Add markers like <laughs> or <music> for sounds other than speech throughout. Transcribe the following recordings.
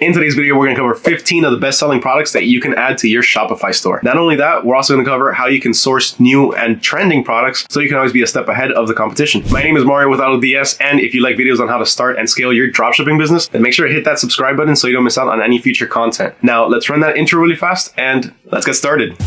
In today's video, we're going to cover 15 of the best-selling products that you can add to your Shopify store. Not only that, we're also going to cover how you can source new and trending products so you can always be a step ahead of the competition. My name is Mario with AutoDS, and if you like videos on how to start and scale your dropshipping business, then make sure to hit that subscribe button so you don't miss out on any future content. Now, let's run that intro really fast, and let's get started.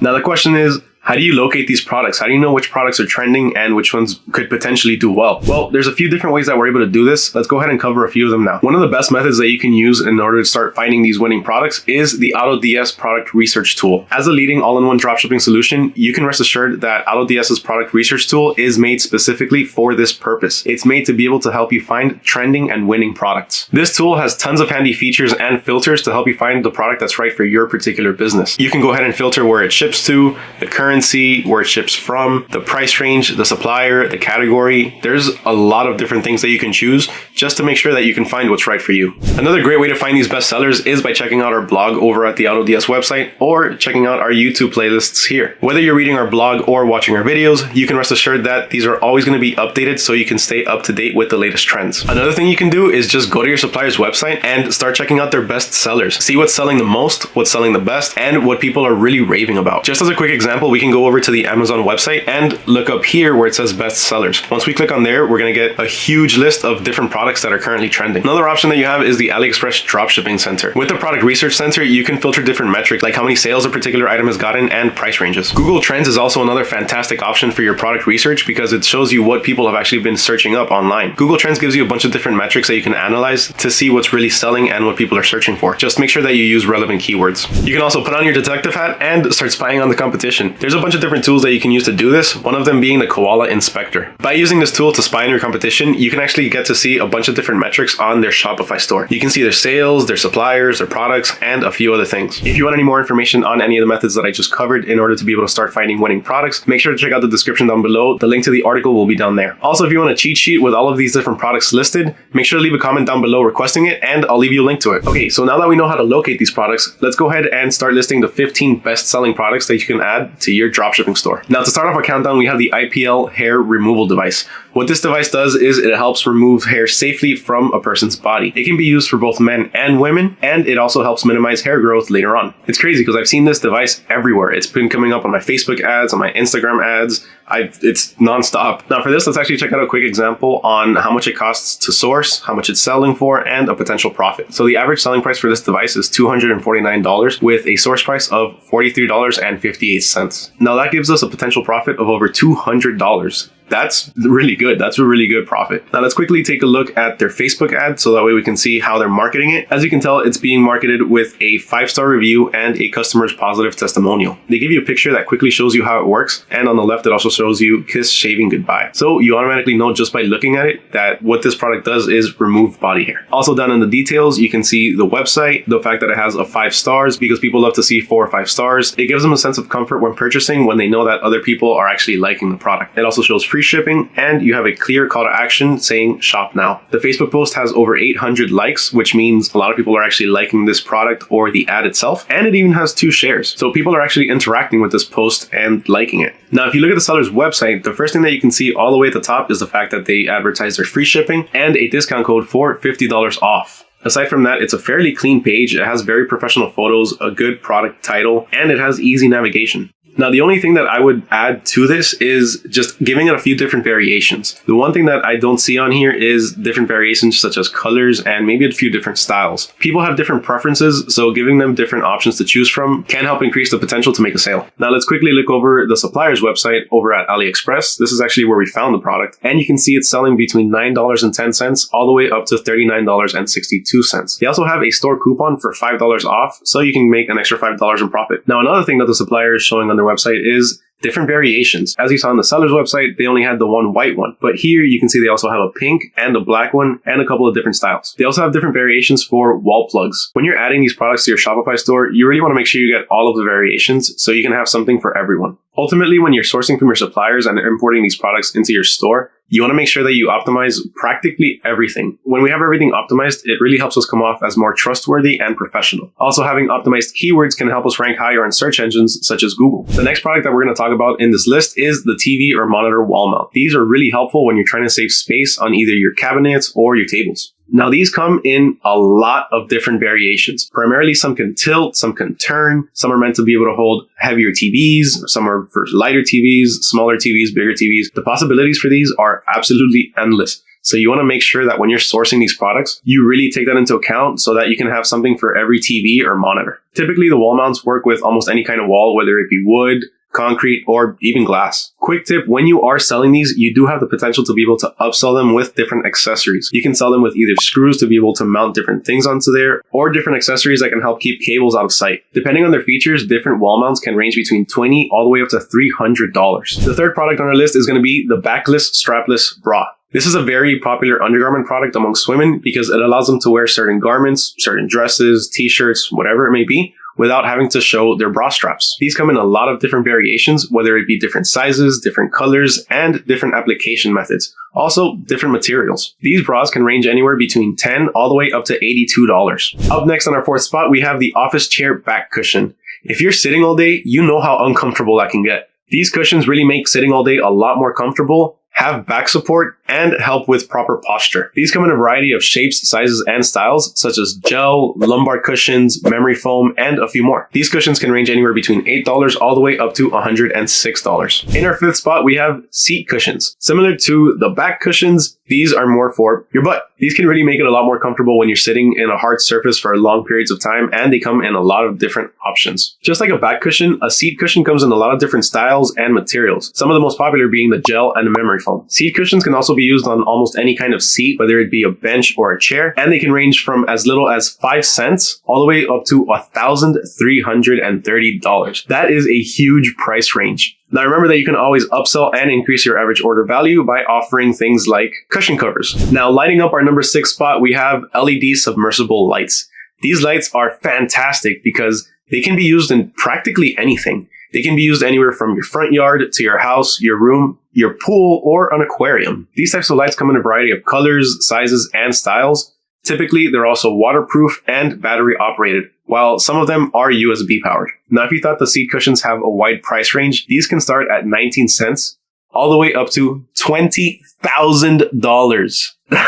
Now the question is, how do you locate these products? How do you know which products are trending and which ones could potentially do well? Well, there's a few different ways that we're able to do this. Let's go ahead and cover a few of them now. One of the best methods that you can use in order to start finding these winning products is the AutoDS product research tool. As a leading all-in-one dropshipping solution, you can rest assured that AutoDS's product research tool is made specifically for this purpose. It's made to be able to help you find trending and winning products. This tool has tons of handy features and filters to help you find the product that's right for your particular business. You can go ahead and filter where it ships to, the current currency, where it ships from, the price range, the supplier, the category. There's a lot of different things that you can choose just to make sure that you can find what's right for you. Another great way to find these best sellers is by checking out our blog over at the AutoDS website or checking out our YouTube playlists here. Whether you're reading our blog or watching our videos, you can rest assured that these are always going to be updated so you can stay up to date with the latest trends. Another thing you can do is just go to your supplier's website and start checking out their best sellers. See what's selling the most, what's selling the best, and what people are really raving about. Just as a quick example, we can go over to the Amazon website and look up here where it says best sellers. Once we click on there, we're going to get a huge list of different products that are currently trending. Another option that you have is the AliExpress Dropshipping Center. With the Product Research Center, you can filter different metrics like how many sales a particular item has gotten and price ranges. Google Trends is also another fantastic option for your product research because it shows you what people have actually been searching up online. Google Trends gives you a bunch of different metrics that you can analyze to see what's really selling and what people are searching for. Just make sure that you use relevant keywords. You can also put on your detective hat and start spying on the competition. There's a bunch of different tools that you can use to do this, one of them being the Koala Inspector. By using this tool to spy on your competition, you can actually get to see a bunch of different metrics on their Shopify store. You can see their sales, their suppliers, their products, and a few other things. If you want any more information on any of the methods that I just covered in order to be able to start finding winning products, make sure to check out the description down below. The link to the article will be down there. Also, if you want a cheat sheet with all of these different products listed, make sure to leave a comment down below requesting it, and I'll leave you a link to it. Okay, so now that we know how to locate these products, let's go ahead and start listing the 15 best-selling products that you can add to your dropshipping store. Now, to start off our countdown, we have the IPL hair removal device. What this device does is it helps remove hair safely from a person's body. It can be used for both men and women, and it also helps minimize hair growth later on. It's crazy because I've seen this device everywhere. It's been coming up on my Facebook ads, on my Instagram ads. I've, it's nonstop. Now for this, let's actually check out a quick example on how much it costs to source, how much it's selling for, and a potential profit. So the average selling price for this device is $249 with a source price of $43.58. Now that gives us a potential profit of over $200 that's really good. That's a really good profit. Now let's quickly take a look at their Facebook ad so that way we can see how they're marketing it. As you can tell, it's being marketed with a five-star review and a customer's positive testimonial. They give you a picture that quickly shows you how it works. And on the left, it also shows you kiss shaving goodbye. So you automatically know just by looking at it that what this product does is remove body hair. Also down in the details, you can see the website, the fact that it has a five stars because people love to see four or five stars. It gives them a sense of comfort when purchasing when they know that other people are actually liking the product. It also shows free free shipping, and you have a clear call to action saying shop now. The Facebook post has over 800 likes, which means a lot of people are actually liking this product or the ad itself, and it even has two shares. So people are actually interacting with this post and liking it. Now, if you look at the seller's website, the first thing that you can see all the way at the top is the fact that they advertise their free shipping and a discount code for $50 off. Aside from that, it's a fairly clean page. It has very professional photos, a good product title, and it has easy navigation. Now, the only thing that I would add to this is just giving it a few different variations. The one thing that I don't see on here is different variations such as colors and maybe a few different styles. People have different preferences, so giving them different options to choose from can help increase the potential to make a sale. Now, let's quickly look over the supplier's website over at AliExpress. This is actually where we found the product, and you can see it's selling between $9.10 all the way up to $39.62. They also have a store coupon for $5 off, so you can make an extra $5 in profit. Now, another thing that the supplier is showing on their website is different variations. As you saw on the seller's website, they only had the one white one, but here you can see they also have a pink and a black one and a couple of different styles. They also have different variations for wall plugs. When you're adding these products to your Shopify store, you really want to make sure you get all of the variations so you can have something for everyone. Ultimately, when you're sourcing from your suppliers and importing these products into your store, you want to make sure that you optimize practically everything. When we have everything optimized, it really helps us come off as more trustworthy and professional. Also, having optimized keywords can help us rank higher on search engines such as Google. The next product that we're going to talk about in this list is the TV or monitor wall mount. These are really helpful when you're trying to save space on either your cabinets or your tables. Now these come in a lot of different variations. Primarily some can tilt, some can turn, some are meant to be able to hold heavier TVs, some are for lighter TVs, smaller TVs, bigger TVs. The possibilities for these are absolutely endless. So you want to make sure that when you're sourcing these products, you really take that into account so that you can have something for every TV or monitor. Typically the wall mounts work with almost any kind of wall, whether it be wood, concrete, or even glass. Quick tip, when you are selling these, you do have the potential to be able to upsell them with different accessories. You can sell them with either screws to be able to mount different things onto there, or different accessories that can help keep cables out of sight. Depending on their features, different wall mounts can range between 20 all the way up to $300. The third product on our list is going to be the backless strapless bra. This is a very popular undergarment product amongst women because it allows them to wear certain garments, certain dresses, t-shirts, whatever it may be, without having to show their bra straps. These come in a lot of different variations, whether it be different sizes, different colors, and different application methods. Also, different materials. These bras can range anywhere between 10 all the way up to $82. Up next on our fourth spot, we have the office chair back cushion. If you're sitting all day, you know how uncomfortable that can get. These cushions really make sitting all day a lot more comfortable have back support, and help with proper posture. These come in a variety of shapes, sizes, and styles, such as gel, lumbar cushions, memory foam, and a few more. These cushions can range anywhere between $8 all the way up to $106. In our fifth spot, we have seat cushions. Similar to the back cushions, these are more for your butt. These can really make it a lot more comfortable when you're sitting in a hard surface for long periods of time, and they come in a lot of different options. Just like a back cushion, a seat cushion comes in a lot of different styles and materials, some of the most popular being the gel and the memory foam. Seat cushions can also be used on almost any kind of seat, whether it be a bench or a chair, and they can range from as little as 5 cents all the way up to $1,330. That is a huge price range. Now remember that you can always upsell and increase your average order value by offering things like cushion covers. Now lighting up our number six spot, we have LED submersible lights. These lights are fantastic because they can be used in practically anything. They can be used anywhere from your front yard to your house, your room, your pool, or an aquarium. These types of lights come in a variety of colors, sizes, and styles. Typically, they're also waterproof and battery operated, while some of them are USB powered. Now, if you thought the seat cushions have a wide price range, these can start at 19 cents all the way up to $20,000. <laughs>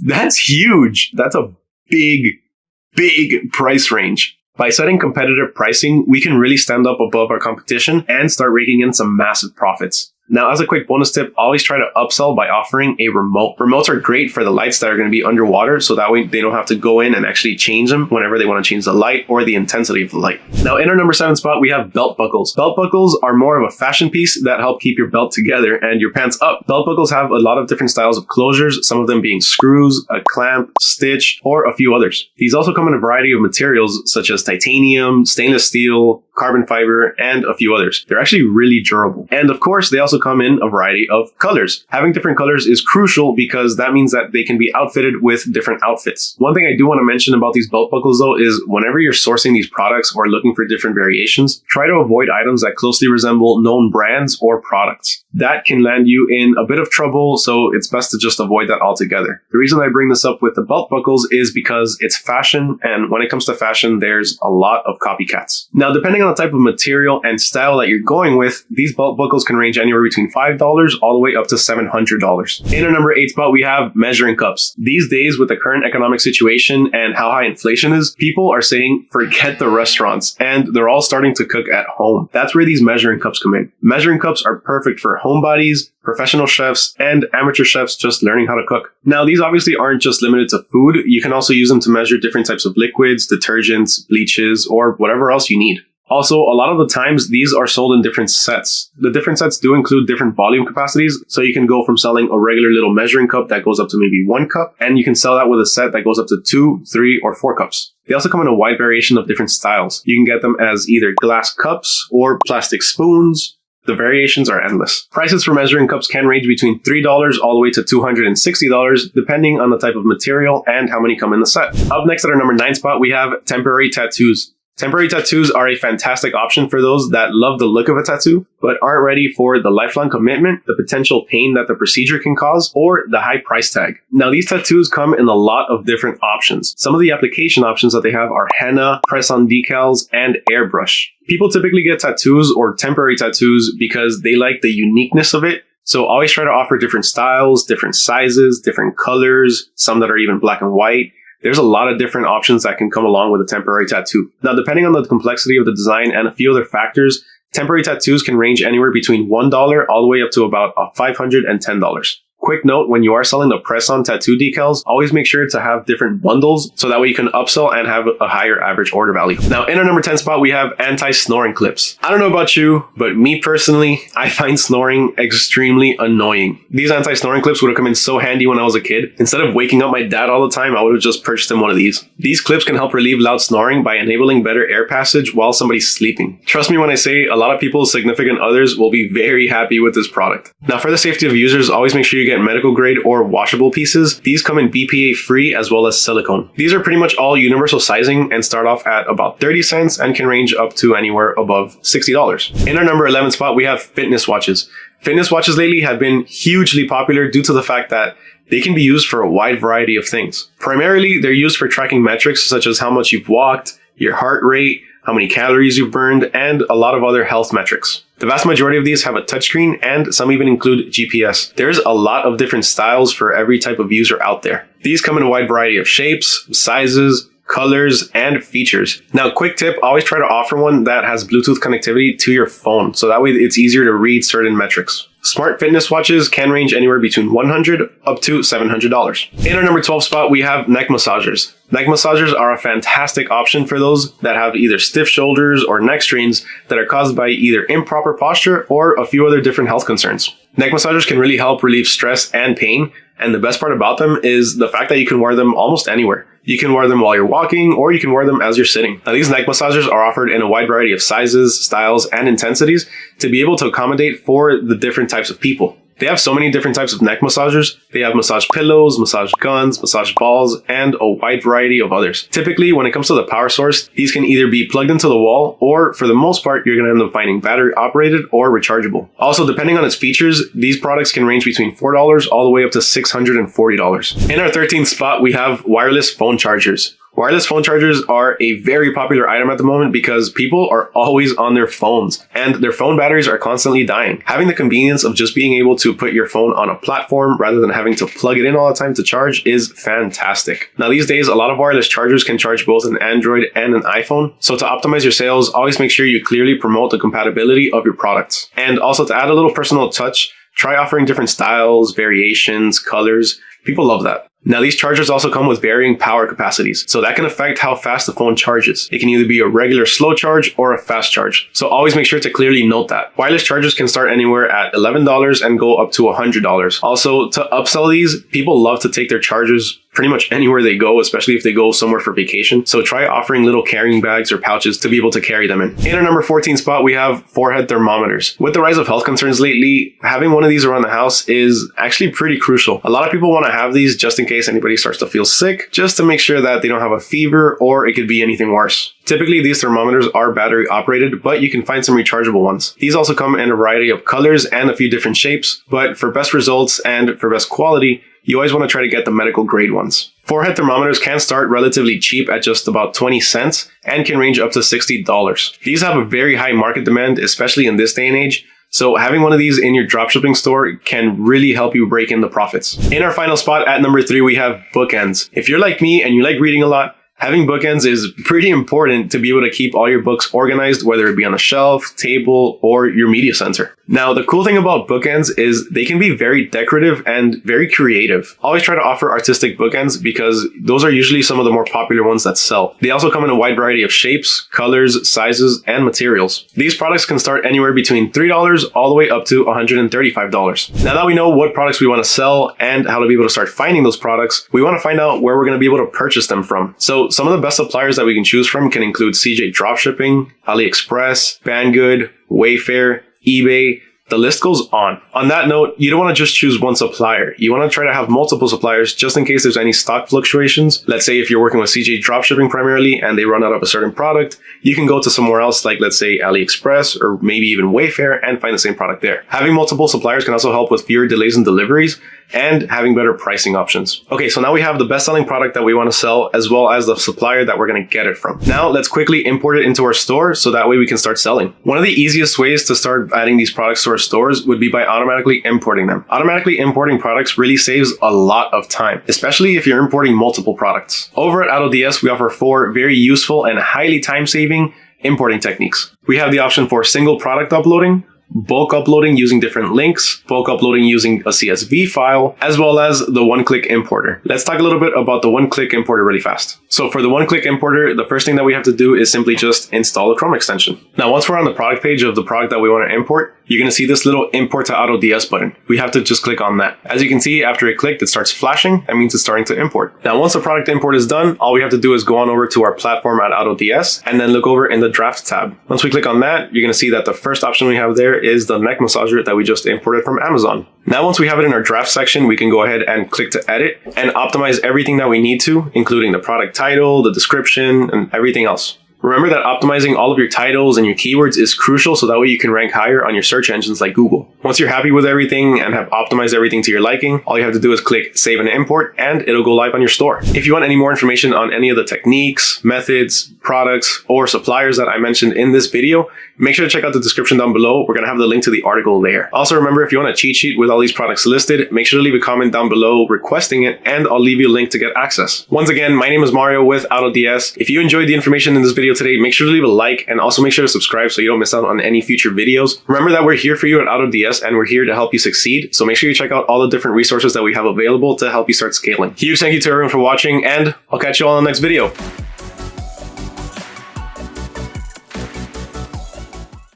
That's huge. That's a big, big price range. By setting competitive pricing, we can really stand up above our competition and start raking in some massive profits. Now, as a quick bonus tip, always try to upsell by offering a remote. Remotes are great for the lights that are going to be underwater, so that way they don't have to go in and actually change them whenever they want to change the light or the intensity of the light. Now, in our number seven spot, we have belt buckles. Belt buckles are more of a fashion piece that help keep your belt together and your pants up. Belt buckles have a lot of different styles of closures, some of them being screws, a clamp, stitch, or a few others. These also come in a variety of materials such as titanium, stainless steel, carbon fiber, and a few others. They're actually really durable. And of course, they also come in a variety of colors. Having different colors is crucial because that means that they can be outfitted with different outfits. One thing I do want to mention about these belt buckles though is whenever you're sourcing these products or looking for different variations, try to avoid items that closely resemble known brands or products. That can land you in a bit of trouble, so it's best to just avoid that altogether. The reason I bring this up with the belt buckles is because it's fashion, and when it comes to fashion, there's a lot of copycats. Now, depending on the type of material and style that you're going with, these belt buckles can range anywhere between $5 all the way up to $700. In our number eight spot, we have measuring cups. These days, with the current economic situation and how high inflation is, people are saying forget the restaurants and they're all starting to cook at home. That's where these measuring cups come in. Measuring cups are perfect for homebodies, professional chefs, and amateur chefs just learning how to cook. Now, these obviously aren't just limited to food. You can also use them to measure different types of liquids, detergents, bleaches, or whatever else you need. Also, a lot of the times these are sold in different sets. The different sets do include different volume capacities, so you can go from selling a regular little measuring cup that goes up to maybe one cup, and you can sell that with a set that goes up to two, three, or four cups. They also come in a wide variation of different styles. You can get them as either glass cups or plastic spoons, the variations are endless. Prices for measuring cups can range between $3 all the way to $260, depending on the type of material and how many come in the set. Up next at our number 9 spot, we have temporary tattoos. Temporary tattoos are a fantastic option for those that love the look of a tattoo, but aren't ready for the lifelong commitment, the potential pain that the procedure can cause, or the high price tag. Now, these tattoos come in a lot of different options. Some of the application options that they have are henna, press-on decals, and airbrush. People typically get tattoos or temporary tattoos because they like the uniqueness of it so always try to offer different styles, different sizes, different colors, some that are even black and white. There's a lot of different options that can come along with a temporary tattoo. Now, depending on the complexity of the design and a few other factors, temporary tattoos can range anywhere between $1 all the way up to about uh, $510. Quick note, when you are selling the press-on tattoo decals, always make sure to have different bundles so that way you can upsell and have a higher average order value. Now, in our number 10 spot, we have anti-snoring clips. I don't know about you, but me personally, I find snoring extremely annoying. These anti-snoring clips would have come in so handy when I was a kid. Instead of waking up my dad all the time, I would have just purchased him one of these. These clips can help relieve loud snoring by enabling better air passage while somebody's sleeping. Trust me when I say a lot of people's significant others will be very happy with this product. Now, for the safety of users, always make sure you get medical grade or washable pieces. These come in BPA free as well as silicone. These are pretty much all universal sizing and start off at about 30 cents and can range up to anywhere above $60. In our number 11 spot, we have fitness watches. Fitness watches lately have been hugely popular due to the fact that they can be used for a wide variety of things. Primarily, they're used for tracking metrics such as how much you've walked, your heart rate, how many calories you've burned, and a lot of other health metrics. The vast majority of these have a touchscreen and some even include GPS. There's a lot of different styles for every type of user out there. These come in a wide variety of shapes, sizes, colors, and features. Now, quick tip, always try to offer one that has Bluetooth connectivity to your phone, so that way it's easier to read certain metrics. Smart fitness watches can range anywhere between 100 up to $700. In our number 12 spot, we have neck massagers. Neck massagers are a fantastic option for those that have either stiff shoulders or neck strains that are caused by either improper posture or a few other different health concerns. Neck massagers can really help relieve stress and pain, and the best part about them is the fact that you can wear them almost anywhere. You can wear them while you're walking, or you can wear them as you're sitting. Now, these neck massagers are offered in a wide variety of sizes, styles, and intensities to be able to accommodate for the different types of people. They have so many different types of neck massagers. They have massage pillows, massage guns, massage balls, and a wide variety of others. Typically, when it comes to the power source, these can either be plugged into the wall, or for the most part, you're going to end up finding battery operated or rechargeable. Also, depending on its features, these products can range between $4 all the way up to $640. In our 13th spot, we have wireless phone chargers. Wireless phone chargers are a very popular item at the moment because people are always on their phones and their phone batteries are constantly dying. Having the convenience of just being able to put your phone on a platform rather than having to plug it in all the time to charge is fantastic. Now these days, a lot of wireless chargers can charge both an Android and an iPhone. So to optimize your sales, always make sure you clearly promote the compatibility of your products. And also to add a little personal touch, try offering different styles, variations, colors. People love that. Now these chargers also come with varying power capacities, so that can affect how fast the phone charges. It can either be a regular slow charge or a fast charge, so always make sure to clearly note that. Wireless chargers can start anywhere at $11 and go up to $100. Also, to upsell these, people love to take their chargers pretty much anywhere they go, especially if they go somewhere for vacation. So try offering little carrying bags or pouches to be able to carry them in. In our number 14 spot, we have forehead thermometers. With the rise of health concerns lately, having one of these around the house is actually pretty crucial. A lot of people want to have these just in case anybody starts to feel sick, just to make sure that they don't have a fever or it could be anything worse. Typically, these thermometers are battery operated, but you can find some rechargeable ones. These also come in a variety of colors and a few different shapes, but for best results and for best quality, you always want to try to get the medical grade ones. Forehead thermometers can start relatively cheap at just about 20 cents and can range up to $60. These have a very high market demand, especially in this day and age, so having one of these in your dropshipping store can really help you break in the profits. In our final spot at number three, we have bookends. If you're like me and you like reading a lot, Having bookends is pretty important to be able to keep all your books organized, whether it be on a shelf, table, or your media center. Now, the cool thing about bookends is they can be very decorative and very creative. Always try to offer artistic bookends because those are usually some of the more popular ones that sell. They also come in a wide variety of shapes, colors, sizes, and materials. These products can start anywhere between $3 all the way up to $135. Now that we know what products we want to sell and how to be able to start finding those products, we want to find out where we're going to be able to purchase them from. So some of the best suppliers that we can choose from can include CJ Dropshipping, AliExpress, Banggood, Wayfair, eBay, The list goes on. On that note, you don't want to just choose one supplier. You want to try to have multiple suppliers just in case there's any stock fluctuations. Let's say if you're working with CJ dropshipping primarily and they run out of a certain product, you can go to somewhere else like let's say AliExpress or maybe even Wayfair and find the same product there. Having multiple suppliers can also help with fewer delays in deliveries and having better pricing options. Okay, so now we have the best selling product that we want to sell as well as the supplier that we're going to get it from. Now let's quickly import it into our store so that way we can start selling. One of the easiest ways to start adding these products to our stores would be by automatically importing them. Automatically importing products really saves a lot of time, especially if you're importing multiple products. Over at AutoDS, we offer four very useful and highly time-saving importing techniques. We have the option for single product uploading, bulk uploading using different links, bulk uploading using a CSV file, as well as the one-click importer. Let's talk a little bit about the one-click importer really fast. So for the one-click importer, the first thing that we have to do is simply just install a Chrome extension. Now, once we're on the product page of the product that we want to import, you're going to see this little import to AutoDS button. We have to just click on that. As you can see, after it clicked, it starts flashing. That means it's starting to import. Now, once the product import is done, all we have to do is go on over to our platform at AutoDS and then look over in the draft tab. Once we click on that, you're going to see that the first option we have there is the neck massager that we just imported from Amazon. Now, once we have it in our draft section, we can go ahead and click to edit and optimize everything that we need to, including the product title, the description, and everything else. Remember that optimizing all of your titles and your keywords is crucial so that way you can rank higher on your search engines like Google. Once you're happy with everything and have optimized everything to your liking, all you have to do is click save and import and it'll go live on your store. If you want any more information on any of the techniques, methods, products, or suppliers that I mentioned in this video, make sure to check out the description down below. We're going to have the link to the article there. Also remember, if you want a cheat sheet with all these products listed, make sure to leave a comment down below requesting it and I'll leave you a link to get access. Once again, my name is Mario with AutoDS. If you enjoyed the information in this video today, make sure to leave a like and also make sure to subscribe so you don't miss out on any future videos. Remember that we're here for you at AutoDS and we're here to help you succeed. So make sure you check out all the different resources that we have available to help you start scaling. Huge thank you to everyone for watching and I'll catch you all in the next video.